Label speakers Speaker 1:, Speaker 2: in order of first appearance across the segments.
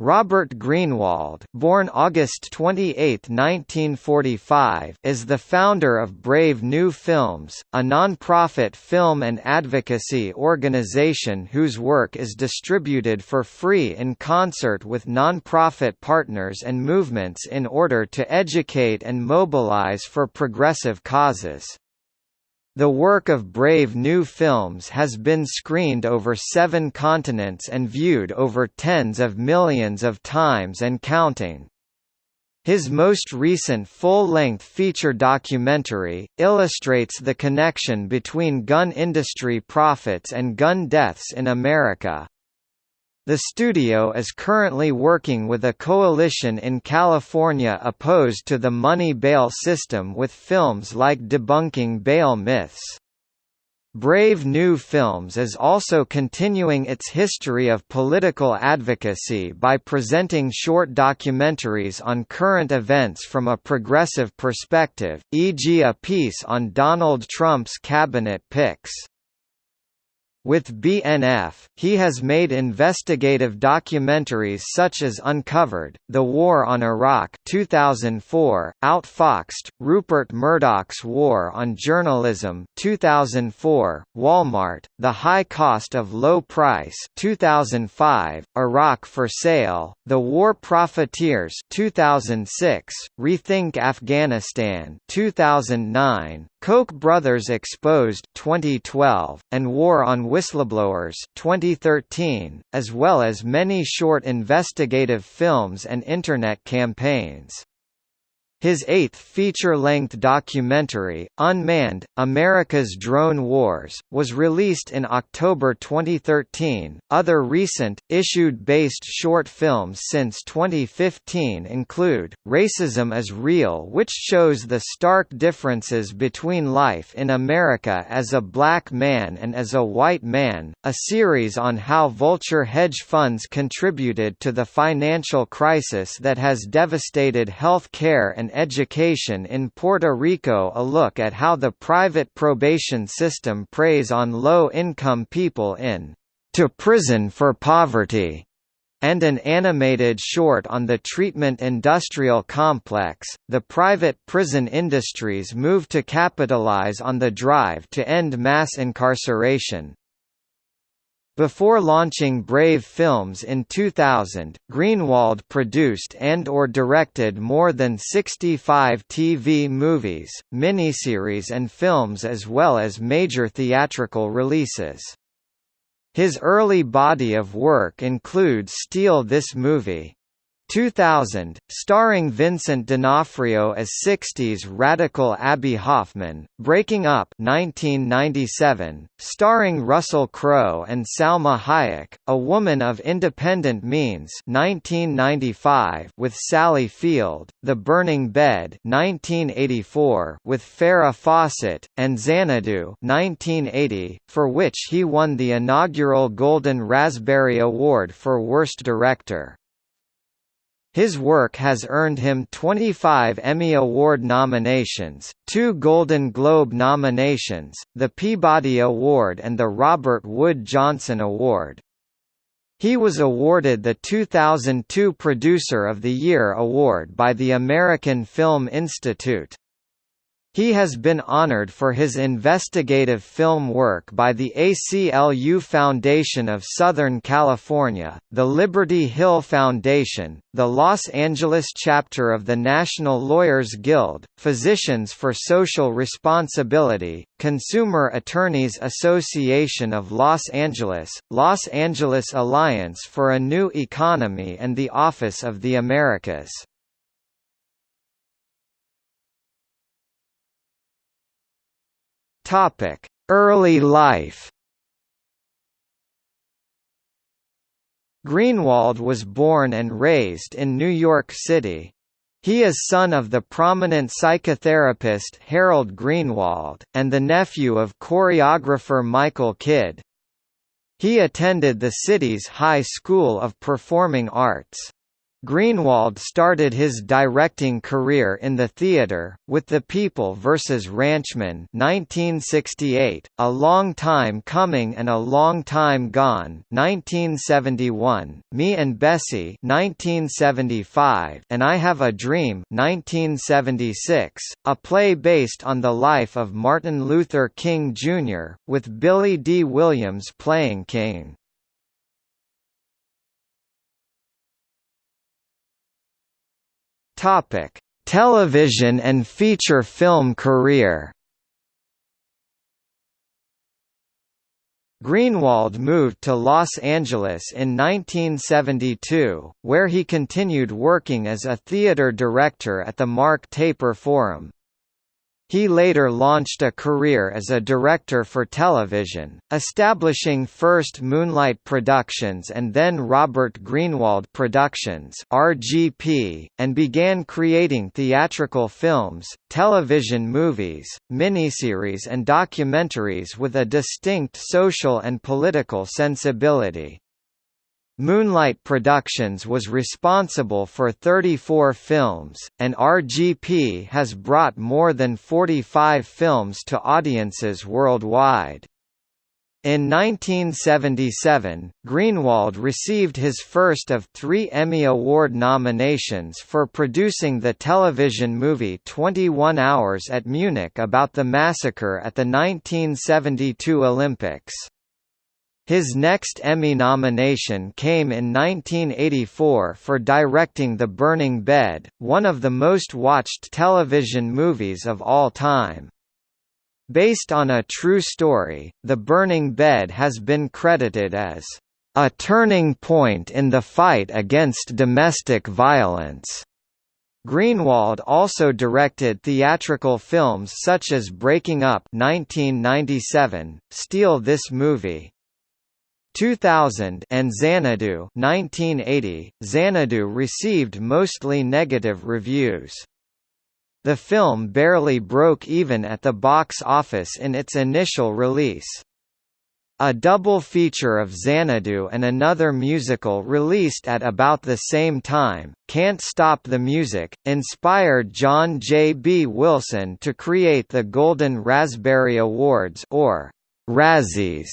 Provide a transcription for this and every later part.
Speaker 1: Robert Greenwald born August 28, 1945, is the founder of Brave New Films, a non-profit film and advocacy organization whose work is distributed for free in concert with non-profit partners and movements in order to educate and mobilize for progressive causes. The work of Brave New Films has been screened over seven continents and viewed over tens of millions of times and counting. His most recent full-length feature documentary, illustrates the connection between gun industry profits and gun deaths in America. The studio is currently working with a coalition in California opposed to the money bail system with films like Debunking Bail Myths. Brave New Films is also continuing its history of political advocacy by presenting short documentaries on current events from a progressive perspective, e.g. a piece on Donald Trump's cabinet picks. With BNF, he has made investigative documentaries such as Uncovered, The War on Iraq 2004, Outfoxed, Rupert Murdoch's War on Journalism 2004, Walmart, The High Cost of Low Price 2005, Iraq for Sale, The War Profiteers 2006, Rethink Afghanistan 2009, Koch brothers exposed 2012, and War on Whistleblowers 2013, as well as many short investigative films and Internet campaigns. His eighth feature-length documentary, Unmanned, America's Drone Wars, was released in October 2013. Other recent, issued-based short films since 2015 include, Racism is Real which shows the stark differences between life in America as a black man and as a white man, a series on how vulture hedge funds contributed to the financial crisis that has devastated health care and Education in Puerto Rico A look at how the private probation system preys on low-income people in To Prison for Poverty and an animated short on the treatment industrial complex, the private prison industry's move to capitalize on the drive to end mass incarceration. Before launching Brave Films in 2000, Greenwald produced and or directed more than 65 TV movies, miniseries and films as well as major theatrical releases. His early body of work includes Steal This Movie, 2000, starring Vincent D'Onofrio as 60s radical Abbie Hoffman, Breaking Up 1997, starring Russell Crowe and Salma Hayek, A Woman of Independent Means 1995 with Sally Field, The Burning Bed 1984 with Farrah Fawcett, and Xanadu 1980, for which he won the inaugural Golden Raspberry Award for Worst Director. His work has earned him 25 Emmy Award nominations, two Golden Globe nominations, the Peabody Award and the Robert Wood Johnson Award. He was awarded the 2002 Producer of the Year award by the American Film Institute. He has been honored for his investigative film work by the ACLU Foundation of Southern California, the Liberty Hill Foundation, the Los Angeles chapter of the National Lawyers Guild, Physicians for Social Responsibility, Consumer Attorneys Association of Los Angeles, Los Angeles Alliance for a New Economy and the Office of the Americas. Topic: Early life. Greenwald was born and raised in New York City. He is son of the prominent psychotherapist Harold Greenwald, and the nephew of choreographer Michael Kidd. He attended the city's High School of Performing Arts. Greenwald started his directing career in the theatre, with The People vs. Ranchman 1968, A Long Time Coming and A Long Time Gone 1971, Me and Bessie 1975, and I Have a Dream 1976, a play based on the life of Martin Luther King Jr., with Billy Dee Williams playing King. Topic: Television and feature film career. Greenwald moved to Los Angeles in 1972, where he continued working as a theater director at the Mark Taper Forum. He later launched a career as a director for television, establishing first Moonlight Productions and then Robert Greenwald Productions (RGP), and began creating theatrical films, television movies, miniseries and documentaries with a distinct social and political sensibility. Moonlight Productions was responsible for 34 films, and RGP has brought more than 45 films to audiences worldwide. In 1977, Greenwald received his first of three Emmy Award nominations for producing the television movie 21 Hours at Munich about the massacre at the 1972 Olympics. His next Emmy nomination came in 1984 for directing The Burning Bed, one of the most watched television movies of all time. Based on a true story, The Burning Bed has been credited as a turning point in the fight against domestic violence. Greenwald also directed theatrical films such as Breaking Up 1997, Steal This Movie, 2000 and Xanadu 1980, Xanadu received mostly negative reviews. The film barely broke even at the box office in its initial release. A double feature of Xanadu and another musical released at about the same time, Can't Stop the Music, inspired John J. B. Wilson to create the Golden Raspberry Awards or Razzies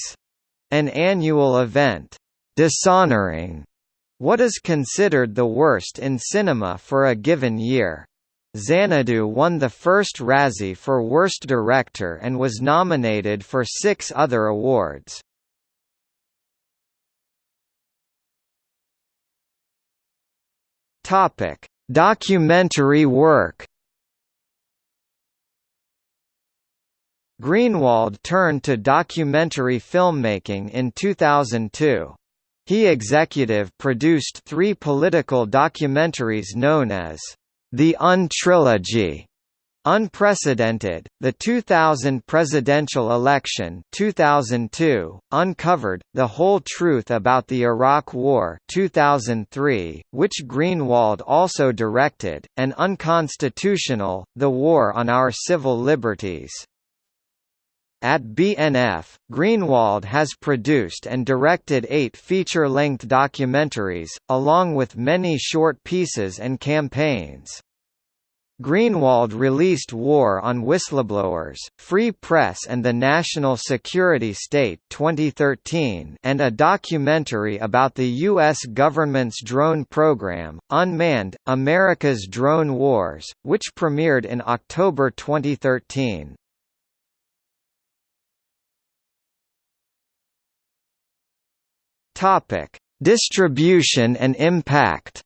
Speaker 1: an annual event, dishonoring what is considered the worst in cinema for a given year. Xanadu won the first Razzie for Worst Director and was nominated for six other awards. Topic: Documentary work. Greenwald turned to documentary filmmaking in 2002. He executive produced three political documentaries known as The Untrilogy, Unprecedented, the 2000 presidential election 2002, Uncovered, The Whole Truth About the Iraq War 2003, which Greenwald also directed, and Unconstitutional, The War on Our Civil Liberties. At BNF, Greenwald has produced and directed eight feature-length documentaries, along with many short pieces and campaigns. Greenwald released War on Whistleblowers, Free Press and the National Security State 2013 and a documentary about the U.S. government's drone program, Unmanned, America's Drone Wars, which premiered in October 2013. Topic: Distribution and impact.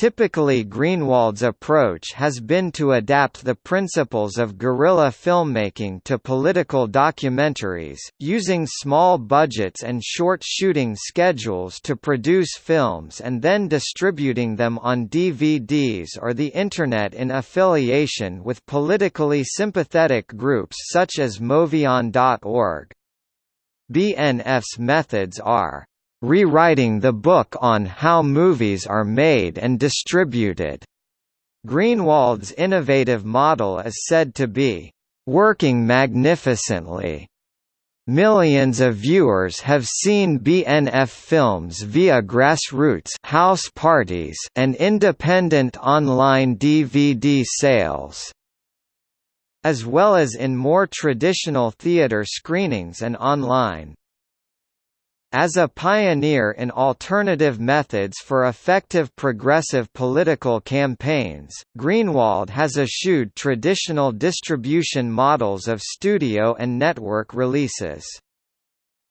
Speaker 1: Typically Greenwald's approach has been to adapt the principles of guerrilla filmmaking to political documentaries, using small budgets and short shooting schedules to produce films and then distributing them on DVDs or the Internet in affiliation with politically sympathetic groups such as MoveOn.org. BNF's methods are rewriting the book on how movies are made and distributed. Greenwald's innovative model is said to be working magnificently. Millions of viewers have seen BNF films via grassroots house parties and independent online DVD sales as well as in more traditional theater screenings and online. As a pioneer in alternative methods for effective progressive political campaigns, Greenwald has eschewed traditional distribution models of studio and network releases.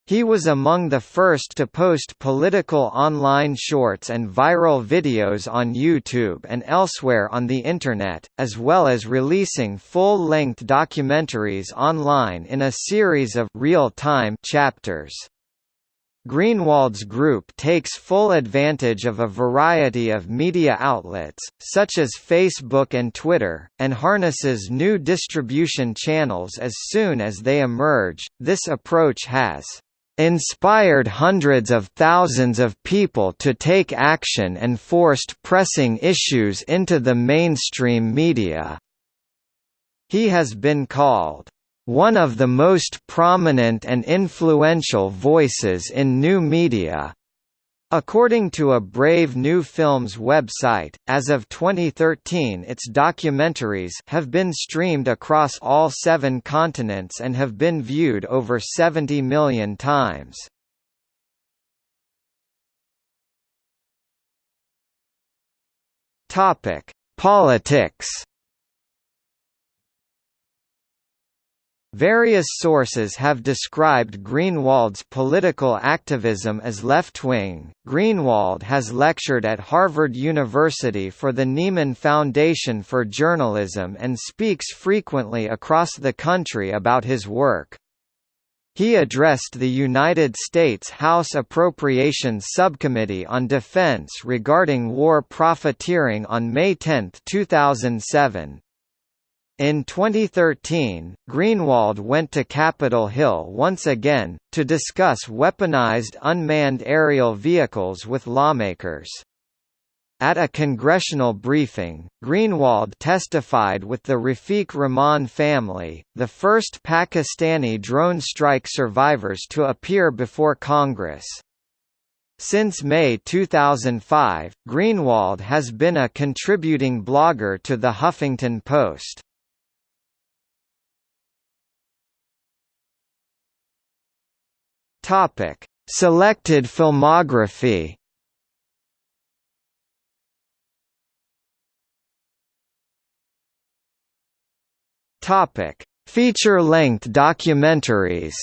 Speaker 1: He was among the first to post political online shorts and viral videos on YouTube and elsewhere on the Internet, as well as releasing full-length documentaries online in a series of real-time chapters. Greenwald's group takes full advantage of a variety of media outlets, such as Facebook and Twitter, and harnesses new distribution channels as soon as they emerge. This approach has inspired hundreds of thousands of people to take action and forced pressing issues into the mainstream media. He has been called one of the most prominent and influential voices in new media. According to a Brave New Films website, as of 2013 its documentaries have been streamed across all seven continents and have been viewed over 70 million times. Politics Various sources have described Greenwald's political activism as left-wing. Greenwald has lectured at Harvard University for the Nieman Foundation for Journalism and speaks frequently across the country about his work. He addressed the United States House Appropriations Subcommittee on Defense regarding war profiteering on May 10, 2007. In 2013, Greenwald went to Capitol Hill once again, to discuss weaponized unmanned aerial vehicles with lawmakers. At a congressional briefing, Greenwald testified with the Rafiq Rahman family, the first Pakistani drone strike survivors to appear before Congress. Since May 2005, Greenwald has been a contributing blogger to The Huffington Post. Topic: Selected filmography. Topic: Feature-length documentaries.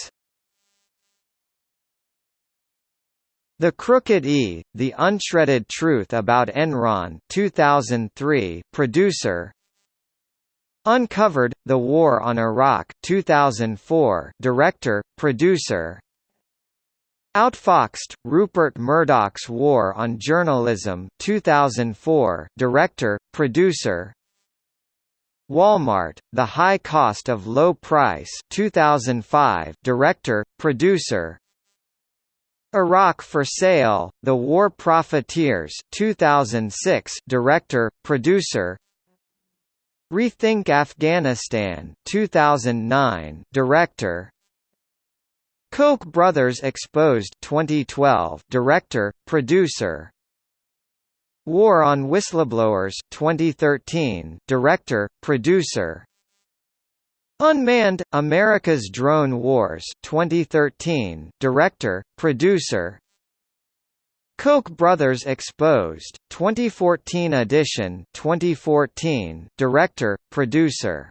Speaker 1: The Crooked E, The Unshredded Truth About Enron 2003 producer Uncovered, The War on Iraq 2004 director, producer Outfoxed, Rupert Murdoch's War on Journalism 2004 director, producer. Walmart, The High Cost of Low Price 2005 director, producer. Iraq for Sale, The War Profiteers 2006 director, producer. Rethink Afghanistan 2009 director Koch brothers exposed 2012 director, producer. War on Whistleblowers 2013 director, producer. Unmanned America's Drone Wars 2013 director, producer. Koch brothers exposed 2014 edition 2014 director, producer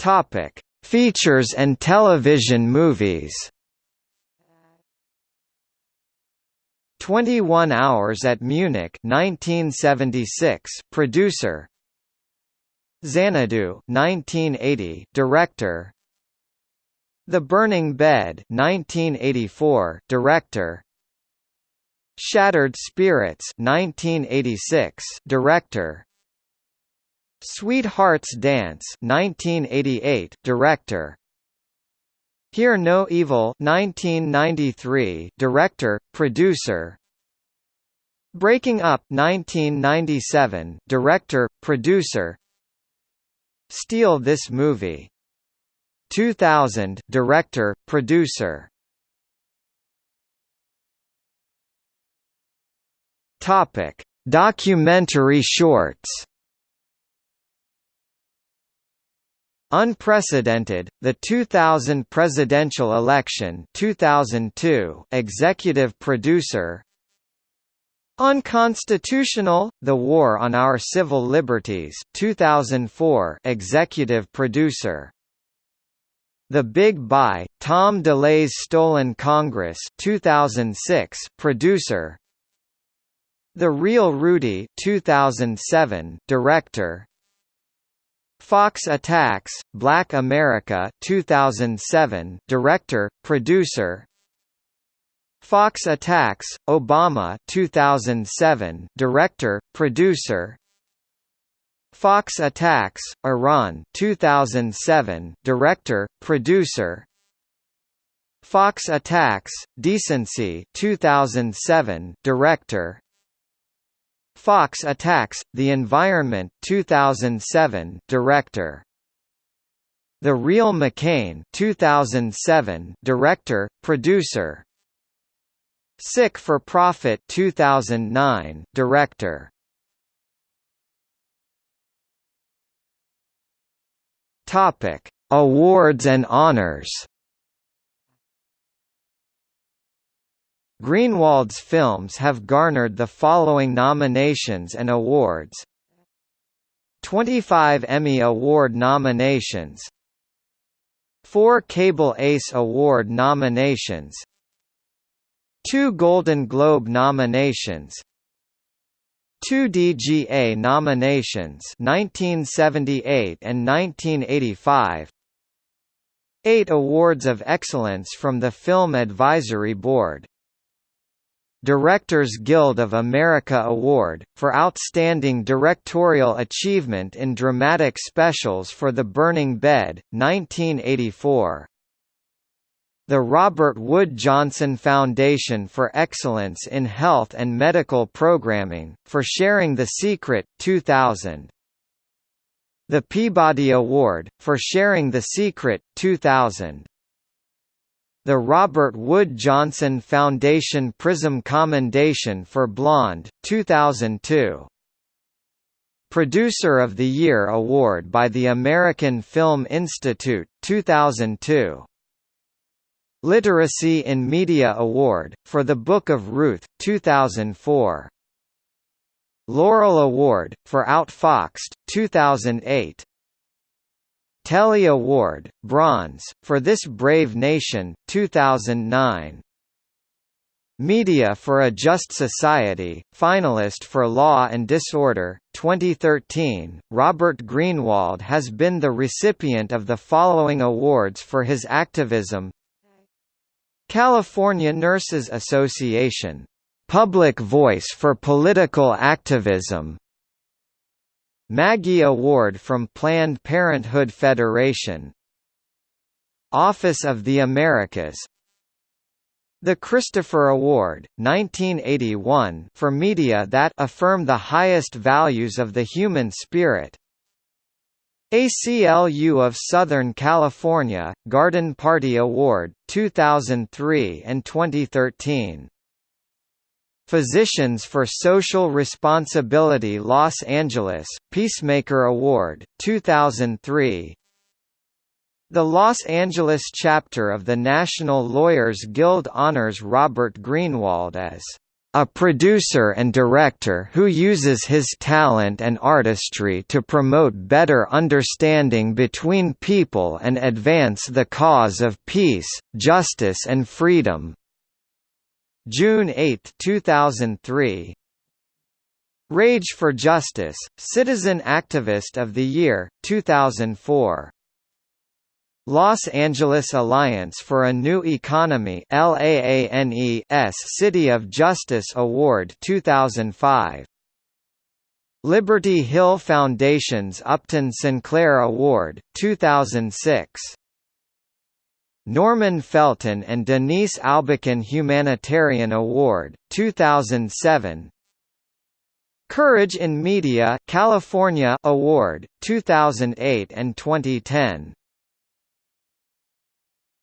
Speaker 1: Topic: Features and television movies. 21 Hours at Munich 1976 producer. Xanadu 1980 director. The Burning Bed 1984 director. Shattered Spirits 1986 director Sweetheart's Dance 1988 director Hear No Evil 1993 director producer Breaking Up 1997 director producer Steal This Movie. 2000 Director, Producer. Topic: Documentary shorts. Unprecedented, the 2000 presidential election 2002 executive producer. Unconstitutional, The War on Our Civil Liberties 2004 executive producer. The Big Buy, Tom DeLay's Stolen Congress 2006 producer. The Real Rudy 2007 director Fox Attacks, Black America 2007 director, producer. Fox Attacks, Obama 2007 director, producer. Fox Attacks, Iran 2007 director, producer. Fox Attacks, Decency 2007 director Fox Attacks, The Environment 2007 director. The Real McCain 2007 director, producer. Sick for Profit 2009 director. Topic. Awards and honors Greenwald's films have garnered the following nominations and awards. 25 Emmy Award nominations. 4 Cable Ace Award nominations. 2 Golden Globe nominations. 2 DGA nominations 1978 and 1985 8 Awards of Excellence from the Film Advisory Board Directors Guild of America Award, for Outstanding Directorial Achievement in Dramatic Specials for The Burning Bed, 1984 the Robert Wood Johnson Foundation for Excellence in Health and Medical Programming, for Sharing the Secret, 2000 The Peabody Award, for Sharing the Secret, 2000 the Robert Wood Johnson Foundation Prism Commendation for Blonde, 2002 Producer of the Year Award by the American Film Institute, 2002 Literacy in Media Award, for The Book of Ruth, 2004. Laurel Award, for Outfoxed, 2008. Telly Award, Bronze, for This Brave Nation, 2009. Media for a Just Society, finalist for Law and Disorder, 2013. Robert Greenwald has been the recipient of the following awards for his activism California Nurses Association, "'Public Voice for Political Activism' Maggie Award from Planned Parenthood Federation Office of the Americas the Christopher Award, 1981 for media that affirm the highest values of the human spirit ACLU of Southern California, Garden Party Award, 2003 and 2013. Physicians for Social Responsibility Los Angeles, Peacemaker Award, 2003 The Los Angeles chapter of the National Lawyers Guild honors Robert Greenwald as a producer and director who uses his talent and artistry to promote better understanding between people and advance the cause of peace, justice and freedom. June 8, 2003 Rage for Justice, Citizen Activist of the Year, 2004 Los Angeles Alliance for a New Economy LAANE's City of Justice Award 2005 Liberty Hill Foundation's Upton Sinclair Award 2006 Norman Felton and Denise Aubuchon Humanitarian Award 2007 Courage in Media California Award 2008 and 2010